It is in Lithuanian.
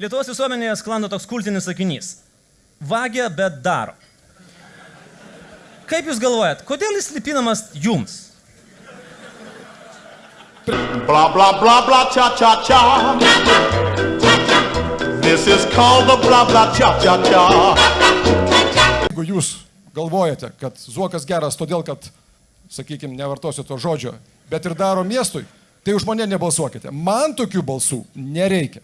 Lietuvos visuomenėje sklando toks kultinis sakinys. Vagia, bet daro. Kaip Jūs galvojat, kodėl jis lipinamas Jums? Blah, blah, blah, blah, cha, cha, cha. This is called the blah, blah, cha, cha, cha. Jeigu jūs galvojate, kad Zuokas geras todėl, kad, sakykime, nevartosiu to žodžio, bet ir daro miestui, tai už mane nebalsuokite. Man tokių balsų nereikia.